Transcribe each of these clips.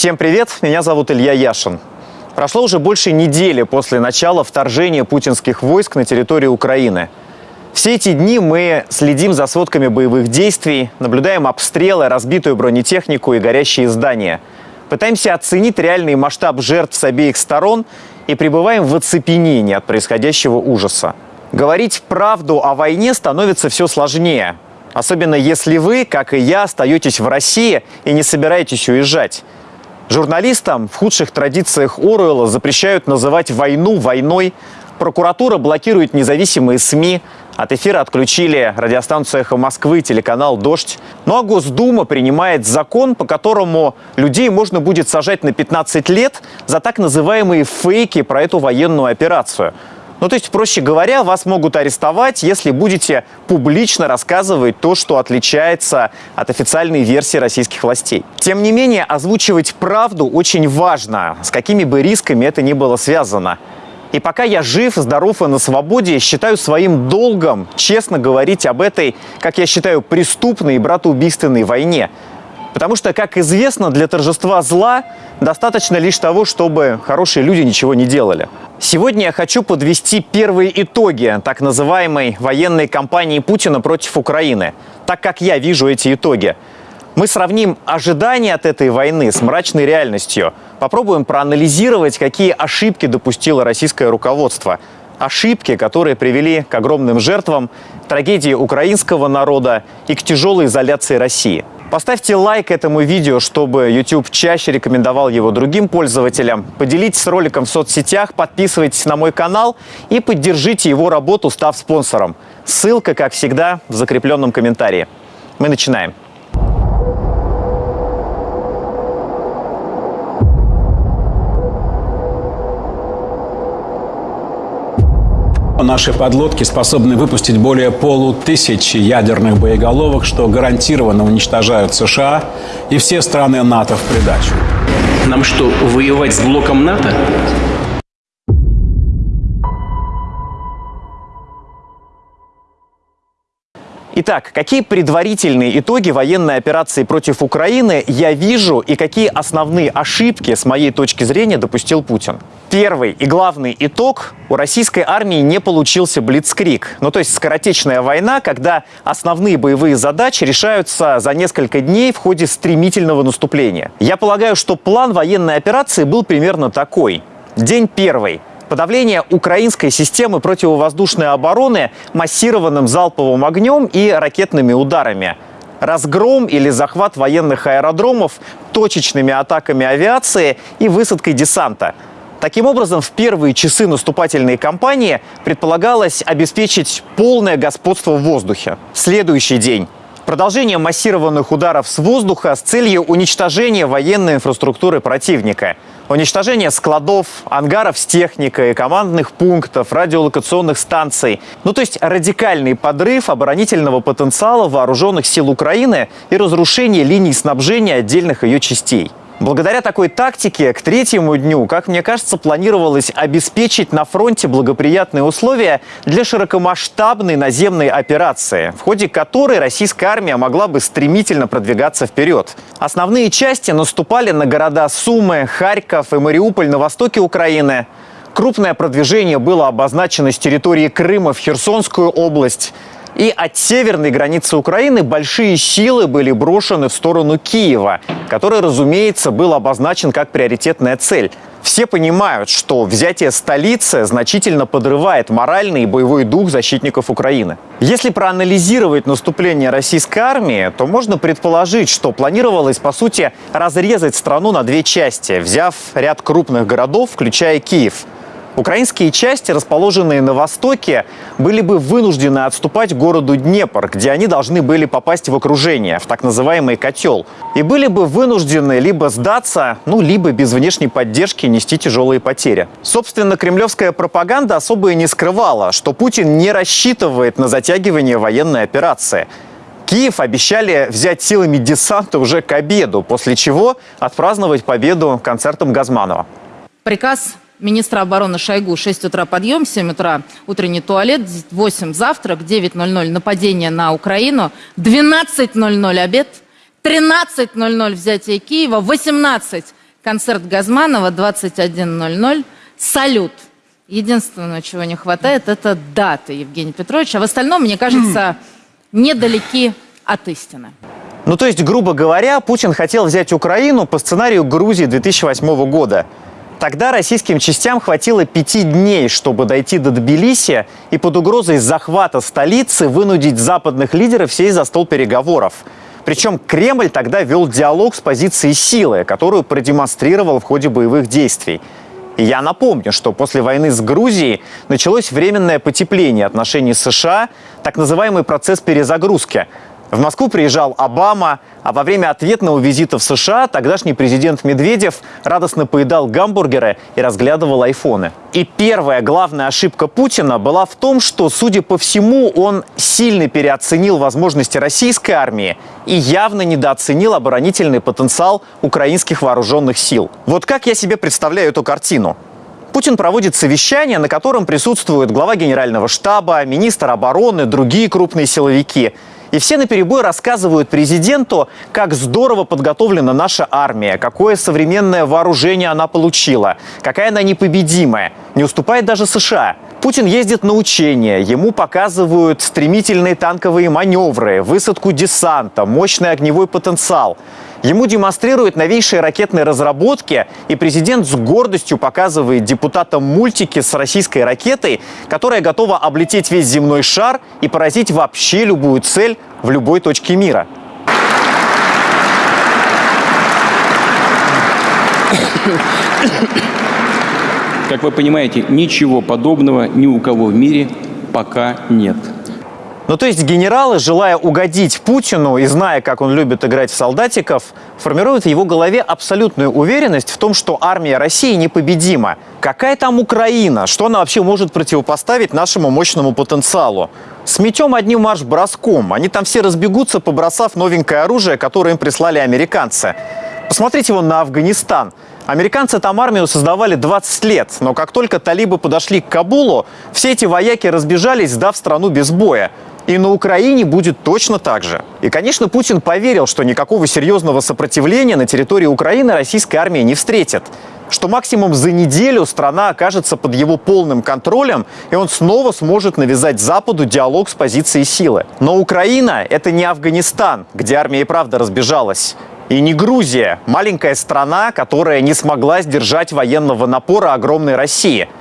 Всем привет, меня зовут Илья Яшин. Прошло уже больше недели после начала вторжения путинских войск на территорию Украины. Все эти дни мы следим за сводками боевых действий, наблюдаем обстрелы, разбитую бронетехнику и горящие здания. Пытаемся оценить реальный масштаб жертв с обеих сторон и пребываем в оцепенении от происходящего ужаса. Говорить правду о войне становится все сложнее. Особенно если вы, как и я, остаетесь в России и не собираетесь уезжать. Журналистам в худших традициях Оруэлла запрещают называть войну войной. Прокуратура блокирует независимые СМИ. От эфира отключили радиостанцию «Эхо Москвы», телеканал «Дождь». Ну а Госдума принимает закон, по которому людей можно будет сажать на 15 лет за так называемые фейки про эту военную операцию – ну, то есть, проще говоря, вас могут арестовать, если будете публично рассказывать то, что отличается от официальной версии российских властей. Тем не менее, озвучивать правду очень важно, с какими бы рисками это ни было связано. И пока я жив, здоров и на свободе, считаю своим долгом честно говорить об этой, как я считаю, преступной и братоубийственной войне. Потому что, как известно, для торжества зла достаточно лишь того, чтобы хорошие люди ничего не делали. Сегодня я хочу подвести первые итоги так называемой военной кампании Путина против Украины, так как я вижу эти итоги. Мы сравним ожидания от этой войны с мрачной реальностью. Попробуем проанализировать, какие ошибки допустило российское руководство. Ошибки, которые привели к огромным жертвам, трагедии украинского народа и к тяжелой изоляции России. Поставьте лайк этому видео, чтобы YouTube чаще рекомендовал его другим пользователям. Поделитесь роликом в соцсетях, подписывайтесь на мой канал и поддержите его работу, став спонсором. Ссылка, как всегда, в закрепленном комментарии. Мы начинаем. Наши подлодки способны выпустить более полутысячи ядерных боеголовок, что гарантированно уничтожают США и все страны НАТО в придачу. Нам что, воевать с блоком НАТО? Итак, какие предварительные итоги военной операции против Украины я вижу и какие основные ошибки, с моей точки зрения, допустил Путин? Первый и главный итог – у российской армии не получился блицкрик. Ну, то есть скоротечная война, когда основные боевые задачи решаются за несколько дней в ходе стремительного наступления. Я полагаю, что план военной операции был примерно такой. День первый – подавление украинской системы противовоздушной обороны массированным залповым огнем и ракетными ударами. Разгром или захват военных аэродромов точечными атаками авиации и высадкой десанта. Таким образом, в первые часы наступательной кампании предполагалось обеспечить полное господство в воздухе. Следующий день Продолжение массированных ударов с воздуха с целью уничтожения военной инфраструктуры противника. Уничтожение складов, ангаров с техникой, командных пунктов, радиолокационных станций. Ну, то есть радикальный подрыв оборонительного потенциала вооруженных сил Украины и разрушение линий снабжения отдельных ее частей. Благодаря такой тактике к третьему дню, как мне кажется, планировалось обеспечить на фронте благоприятные условия для широкомасштабной наземной операции, в ходе которой российская армия могла бы стремительно продвигаться вперед. Основные части наступали на города Сумы, Харьков и Мариуполь на востоке Украины. Крупное продвижение было обозначено с территории Крыма в Херсонскую область – и от северной границы Украины большие силы были брошены в сторону Киева, который, разумеется, был обозначен как приоритетная цель. Все понимают, что взятие столицы значительно подрывает моральный и боевой дух защитников Украины. Если проанализировать наступление российской армии, то можно предположить, что планировалось, по сути, разрезать страну на две части, взяв ряд крупных городов, включая Киев – Украинские части, расположенные на востоке, были бы вынуждены отступать к городу Днепр, где они должны были попасть в окружение, в так называемый котел. И были бы вынуждены либо сдаться, ну, либо без внешней поддержки нести тяжелые потери. Собственно, кремлевская пропаганда особо и не скрывала, что Путин не рассчитывает на затягивание военной операции. Киев обещали взять силами десанта уже к обеду, после чего отпраздновать победу концертом Газманова. Приказ министра обороны Шойгу 6 утра подъем, 7 утра утренний туалет, 8 завтрак, 9.00 нападение на Украину, 12.00 обед, 13.00 взятие Киева, 18 концерт Газманова 21.00. Салют. Единственное, чего не хватает, это даты Евгения Петровича. А в остальном, мне кажется, недалеки от истины. Ну, то есть, грубо говоря, Путин хотел взять Украину по сценарию Грузии 2008 года. Тогда российским частям хватило пяти дней, чтобы дойти до Тбилиси и под угрозой захвата столицы вынудить западных лидеров сесть за стол переговоров. Причем Кремль тогда вел диалог с позиции силы, которую продемонстрировал в ходе боевых действий. И я напомню, что после войны с Грузией началось временное потепление отношений США, так называемый процесс перезагрузки – в Москву приезжал Обама, а во время ответного визита в США тогдашний президент Медведев радостно поедал гамбургеры и разглядывал айфоны. И первая главная ошибка Путина была в том, что, судя по всему, он сильно переоценил возможности российской армии и явно недооценил оборонительный потенциал украинских вооруженных сил. Вот как я себе представляю эту картину? Путин проводит совещание, на котором присутствуют глава генерального штаба, министр обороны, другие крупные силовики – и все наперебой рассказывают президенту, как здорово подготовлена наша армия, какое современное вооружение она получила, какая она непобедимая, не уступает даже США. Путин ездит на учения, ему показывают стремительные танковые маневры, высадку десанта, мощный огневой потенциал. Ему демонстрируют новейшие ракетные разработки, и президент с гордостью показывает депутатам мультики с российской ракетой, которая готова облететь весь земной шар и поразить вообще любую цель в любой точке мира. Как вы понимаете, ничего подобного ни у кого в мире пока нет. Ну, то есть генералы, желая угодить Путину и зная, как он любит играть в солдатиков, формируют в его голове абсолютную уверенность в том, что армия России непобедима. Какая там Украина? Что она вообще может противопоставить нашему мощному потенциалу? Сметем одним марш-броском. Они там все разбегутся, побросав новенькое оружие, которое им прислали американцы. Посмотрите вон на Афганистан. Американцы там армию создавали 20 лет, но как только талибы подошли к Кабулу, все эти вояки разбежались, сдав страну без боя. И на Украине будет точно так же. И, конечно, Путин поверил, что никакого серьезного сопротивления на территории Украины российская армия не встретит. Что максимум за неделю страна окажется под его полным контролем, и он снова сможет навязать Западу диалог с позиции силы. Но Украина – это не Афганистан, где армия и правда разбежалась. И не Грузия, маленькая страна, которая не смогла сдержать военного напора огромной России –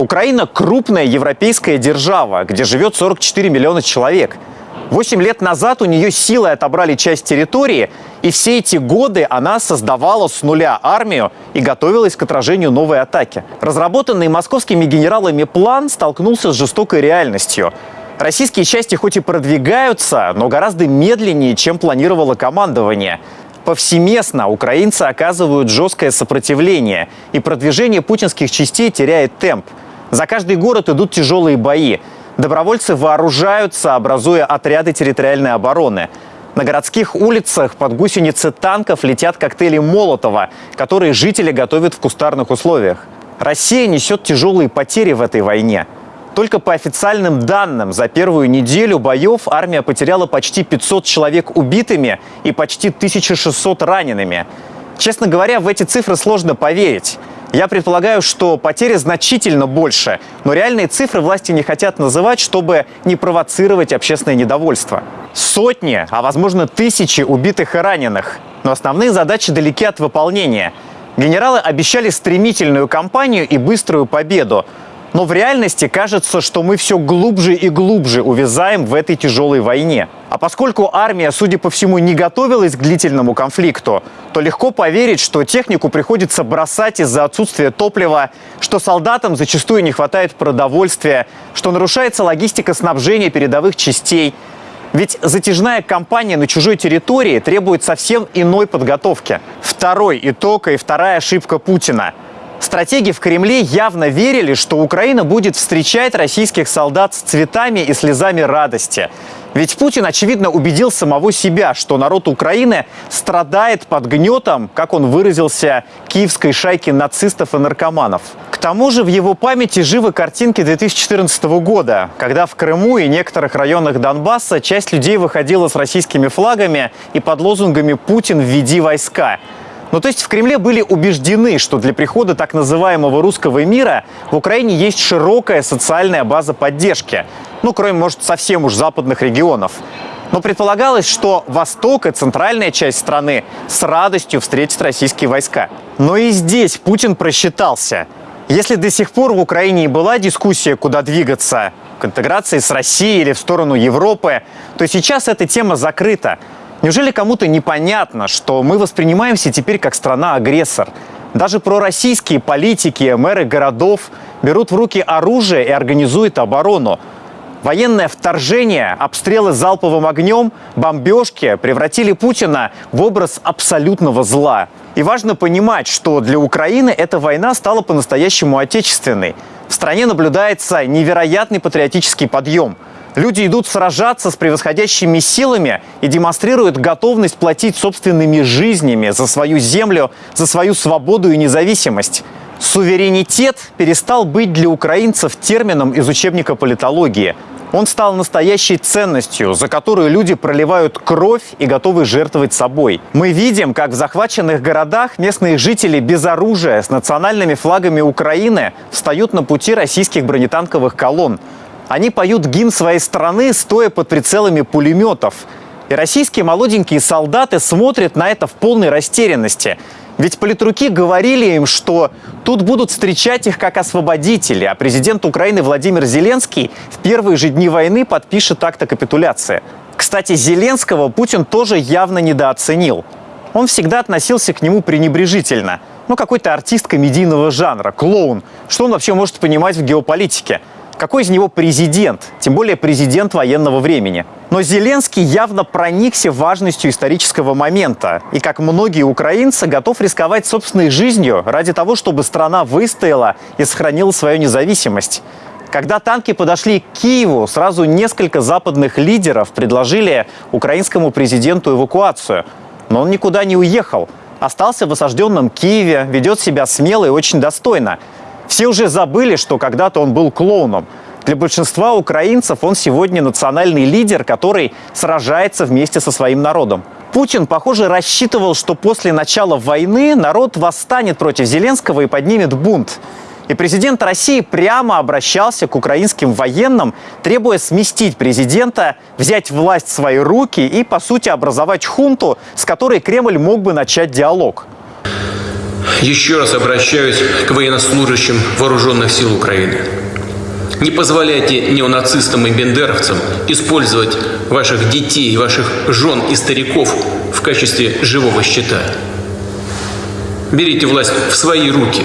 Украина – крупная европейская держава, где живет 44 миллиона человек. Восемь лет назад у нее силой отобрали часть территории, и все эти годы она создавала с нуля армию и готовилась к отражению новой атаки. Разработанный московскими генералами план столкнулся с жестокой реальностью. Российские части хоть и продвигаются, но гораздо медленнее, чем планировало командование. Повсеместно украинцы оказывают жесткое сопротивление, и продвижение путинских частей теряет темп – за каждый город идут тяжелые бои. Добровольцы вооружаются, образуя отряды территориальной обороны. На городских улицах под гусеницы танков летят коктейли Молотова, которые жители готовят в кустарных условиях. Россия несет тяжелые потери в этой войне. Только по официальным данным, за первую неделю боев армия потеряла почти 500 человек убитыми и почти 1600 ранеными. Честно говоря, в эти цифры сложно поверить. Я предполагаю, что потери значительно больше, но реальные цифры власти не хотят называть, чтобы не провоцировать общественное недовольство. Сотни, а возможно тысячи убитых и раненых. Но основные задачи далеки от выполнения. Генералы обещали стремительную кампанию и быструю победу. Но в реальности кажется, что мы все глубже и глубже увязаем в этой тяжелой войне. А поскольку армия, судя по всему, не готовилась к длительному конфликту, то легко поверить, что технику приходится бросать из-за отсутствия топлива, что солдатам зачастую не хватает продовольствия, что нарушается логистика снабжения передовых частей. Ведь затяжная кампания на чужой территории требует совсем иной подготовки. Второй итог и вторая ошибка Путина – Стратеги в Кремле явно верили, что Украина будет встречать российских солдат с цветами и слезами радости. Ведь Путин, очевидно, убедил самого себя, что народ Украины страдает под гнетом, как он выразился, киевской шайки нацистов и наркоманов. К тому же в его памяти живы картинки 2014 года, когда в Крыму и некоторых районах Донбасса часть людей выходила с российскими флагами и под лозунгами «Путин, введи войска». Ну, то есть в Кремле были убеждены, что для прихода так называемого русского мира в Украине есть широкая социальная база поддержки. Ну, кроме, может, совсем уж западных регионов. Но предполагалось, что восток и центральная часть страны с радостью встретят российские войска. Но и здесь Путин просчитался. Если до сих пор в Украине и была дискуссия, куда двигаться, к интеграции с Россией или в сторону Европы, то сейчас эта тема закрыта. Неужели кому-то непонятно, что мы воспринимаемся теперь как страна-агрессор? Даже пророссийские политики, мэры городов берут в руки оружие и организуют оборону. Военное вторжение, обстрелы залповым огнем, бомбежки превратили Путина в образ абсолютного зла. И важно понимать, что для Украины эта война стала по-настоящему отечественной. В стране наблюдается невероятный патриотический подъем. Люди идут сражаться с превосходящими силами и демонстрируют готовность платить собственными жизнями за свою землю, за свою свободу и независимость. Суверенитет перестал быть для украинцев термином из учебника политологии. Он стал настоящей ценностью, за которую люди проливают кровь и готовы жертвовать собой. Мы видим, как в захваченных городах местные жители без оружия с национальными флагами Украины встают на пути российских бронетанковых колонн. Они поют гимн своей страны, стоя под прицелами пулеметов. И российские молоденькие солдаты смотрят на это в полной растерянности. Ведь политруки говорили им, что тут будут встречать их как освободители, а президент Украины Владимир Зеленский в первые же дни войны подпишет акт о капитуляции. Кстати, Зеленского Путин тоже явно недооценил. Он всегда относился к нему пренебрежительно. Ну, какой-то артист комедийного жанра, клоун. Что он вообще может понимать в геополитике? Какой из него президент? Тем более президент военного времени. Но Зеленский явно проникся важностью исторического момента. И, как многие украинцы, готов рисковать собственной жизнью ради того, чтобы страна выстояла и сохранила свою независимость. Когда танки подошли к Киеву, сразу несколько западных лидеров предложили украинскому президенту эвакуацию. Но он никуда не уехал. Остался в осажденном Киеве, ведет себя смело и очень достойно. Все уже забыли, что когда-то он был клоуном. Для большинства украинцев он сегодня национальный лидер, который сражается вместе со своим народом. Путин, похоже, рассчитывал, что после начала войны народ восстанет против Зеленского и поднимет бунт. И президент России прямо обращался к украинским военным, требуя сместить президента, взять власть в свои руки и, по сути, образовать хунту, с которой Кремль мог бы начать диалог. Еще раз обращаюсь к военнослужащим вооруженных сил Украины. Не позволяйте неонацистам и бендеровцам использовать ваших детей, ваших жен и стариков в качестве живого щита. Берите власть в свои руки.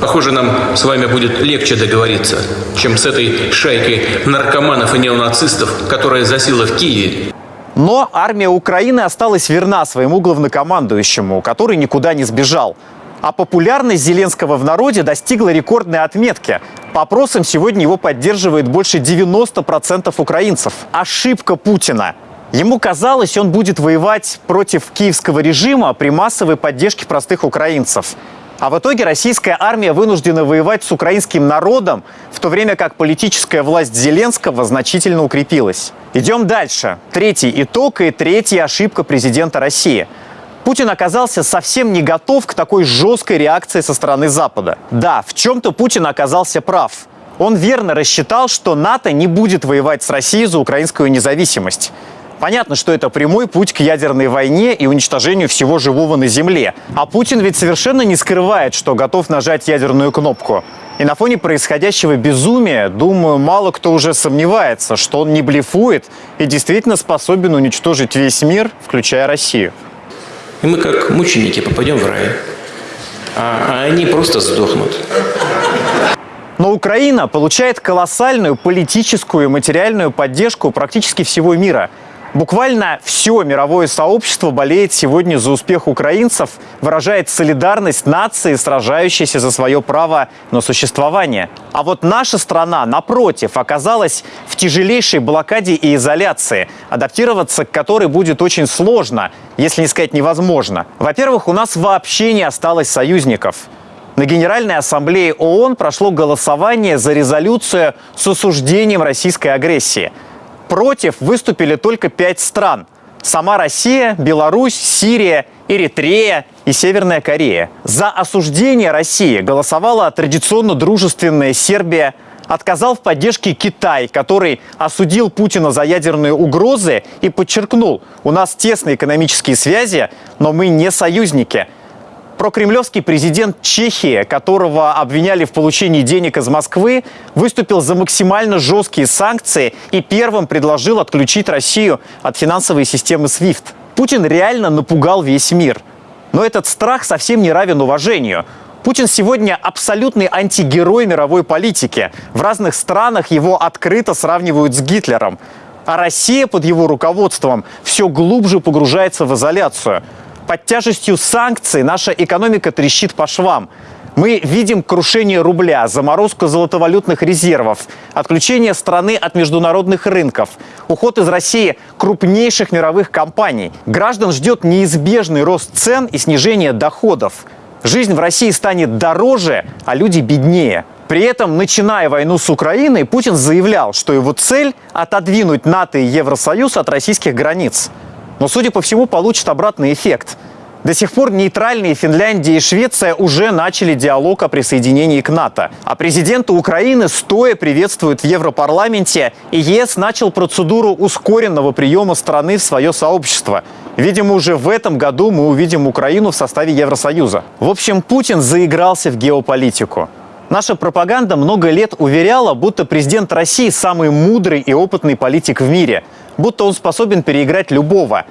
Похоже, нам с вами будет легче договориться, чем с этой шайкой наркоманов и неонацистов, которая засела в Киеве но армия Украины осталась верна своему главнокомандующему, который никуда не сбежал. А популярность Зеленского в народе достигла рекордной отметки. По опросам сегодня его поддерживает больше 90% украинцев. Ошибка Путина. Ему казалось, он будет воевать против киевского режима при массовой поддержке простых украинцев. А в итоге российская армия вынуждена воевать с украинским народом, в то время как политическая власть Зеленского значительно укрепилась. Идем дальше. Третий итог и третья ошибка президента России – Путин оказался совсем не готов к такой жесткой реакции со стороны Запада. Да, в чем-то Путин оказался прав. Он верно рассчитал, что НАТО не будет воевать с Россией за украинскую независимость. Понятно, что это прямой путь к ядерной войне и уничтожению всего живого на Земле. А Путин ведь совершенно не скрывает, что готов нажать ядерную кнопку. И на фоне происходящего безумия, думаю, мало кто уже сомневается, что он не блефует и действительно способен уничтожить весь мир, включая Россию. И мы как мученики попадем в рай. А, а они просто сдохнут. Но Украина получает колоссальную политическую и материальную поддержку практически всего мира – Буквально все мировое сообщество болеет сегодня за успех украинцев, выражает солидарность нации, сражающейся за свое право на существование. А вот наша страна, напротив, оказалась в тяжелейшей блокаде и изоляции, адаптироваться к которой будет очень сложно, если не сказать невозможно. Во-первых, у нас вообще не осталось союзников. На Генеральной Ассамблее ООН прошло голосование за резолюцию с осуждением российской агрессии – Против выступили только пять стран. Сама Россия, Беларусь, Сирия, Эритрея и Северная Корея. За осуждение России голосовала традиционно дружественная Сербия, отказал в поддержке Китай, который осудил Путина за ядерные угрозы и подчеркнул, у нас тесные экономические связи, но мы не союзники. Прокремлевский президент Чехии, которого обвиняли в получении денег из Москвы, выступил за максимально жесткие санкции и первым предложил отключить Россию от финансовой системы SWIFT. Путин реально напугал весь мир. Но этот страх совсем не равен уважению. Путин сегодня абсолютный антигерой мировой политики. В разных странах его открыто сравнивают с Гитлером. А Россия под его руководством все глубже погружается в изоляцию. Под тяжестью санкций наша экономика трещит по швам. Мы видим крушение рубля, заморозку золотовалютных резервов, отключение страны от международных рынков, уход из России крупнейших мировых компаний. Граждан ждет неизбежный рост цен и снижение доходов. Жизнь в России станет дороже, а люди беднее. При этом, начиная войну с Украиной, Путин заявлял, что его цель – отодвинуть НАТО и Евросоюз от российских границ. Но, судя по всему, получит обратный эффект. До сих пор нейтральные Финляндия и Швеция уже начали диалог о присоединении к НАТО. А президента Украины стоя приветствуют в Европарламенте, и ЕС начал процедуру ускоренного приема страны в свое сообщество. Видимо, уже в этом году мы увидим Украину в составе Евросоюза. В общем, Путин заигрался в геополитику. Наша пропаганда много лет уверяла, будто президент России самый мудрый и опытный политик в мире, будто он способен переиграть любого.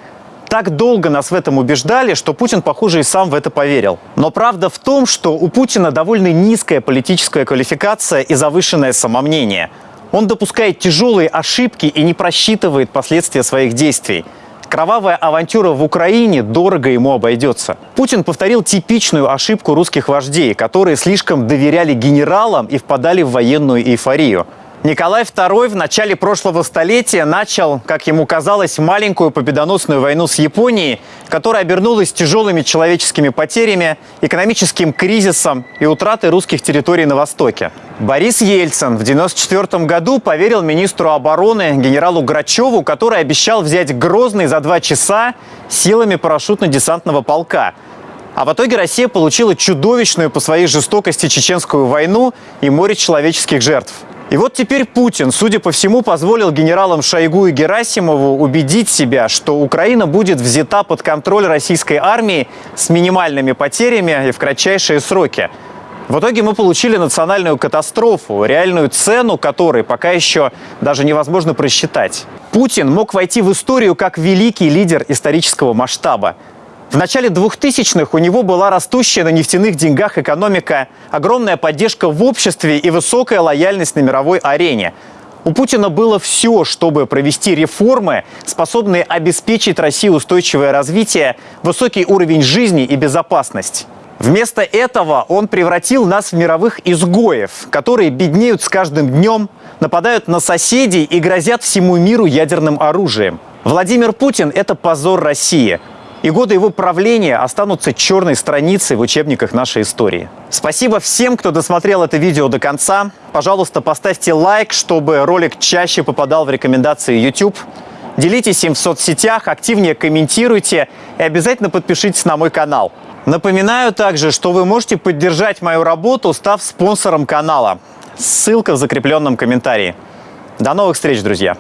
Так долго нас в этом убеждали, что Путин, похоже, и сам в это поверил. Но правда в том, что у Путина довольно низкая политическая квалификация и завышенное самомнение. Он допускает тяжелые ошибки и не просчитывает последствия своих действий. Кровавая авантюра в Украине дорого ему обойдется. Путин повторил типичную ошибку русских вождей, которые слишком доверяли генералам и впадали в военную эйфорию. Николай II в начале прошлого столетия начал, как ему казалось, маленькую победоносную войну с Японией, которая обернулась тяжелыми человеческими потерями, экономическим кризисом и утратой русских территорий на Востоке. Борис Ельцин в 1994 году поверил министру обороны генералу Грачеву, который обещал взять Грозный за два часа силами парашютно-десантного полка. А в итоге Россия получила чудовищную по своей жестокости чеченскую войну и море человеческих жертв. И вот теперь Путин, судя по всему, позволил генералам Шойгу и Герасимову убедить себя, что Украина будет взята под контроль российской армии с минимальными потерями и в кратчайшие сроки. В итоге мы получили национальную катастрофу, реальную цену которой пока еще даже невозможно просчитать. Путин мог войти в историю как великий лидер исторического масштаба. В начале 2000-х у него была растущая на нефтяных деньгах экономика, огромная поддержка в обществе и высокая лояльность на мировой арене. У Путина было все, чтобы провести реформы, способные обеспечить России устойчивое развитие, высокий уровень жизни и безопасность. Вместо этого он превратил нас в мировых изгоев, которые беднеют с каждым днем, нападают на соседей и грозят всему миру ядерным оружием. Владимир Путин – это позор России – и годы его правления останутся черной страницей в учебниках нашей истории. Спасибо всем, кто досмотрел это видео до конца. Пожалуйста, поставьте лайк, чтобы ролик чаще попадал в рекомендации YouTube. Делитесь им в соцсетях, активнее комментируйте и обязательно подпишитесь на мой канал. Напоминаю также, что вы можете поддержать мою работу, став спонсором канала. Ссылка в закрепленном комментарии. До новых встреч, друзья!